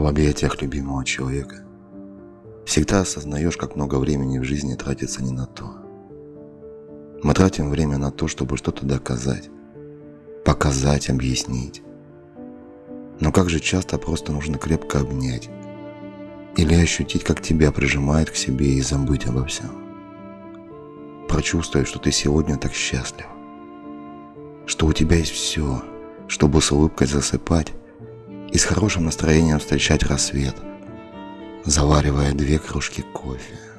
в объятиях любимого человека, всегда осознаешь, как много времени в жизни тратится не на то. Мы тратим время на то, чтобы что-то доказать, показать, объяснить. Но как же часто просто нужно крепко обнять или ощутить, как тебя прижимает к себе и забыть обо всем. Прочувствовать, что ты сегодня так счастлив, что у тебя есть все, чтобы с улыбкой засыпать с хорошим настроением встречать рассвет, заваривая две кружки кофе.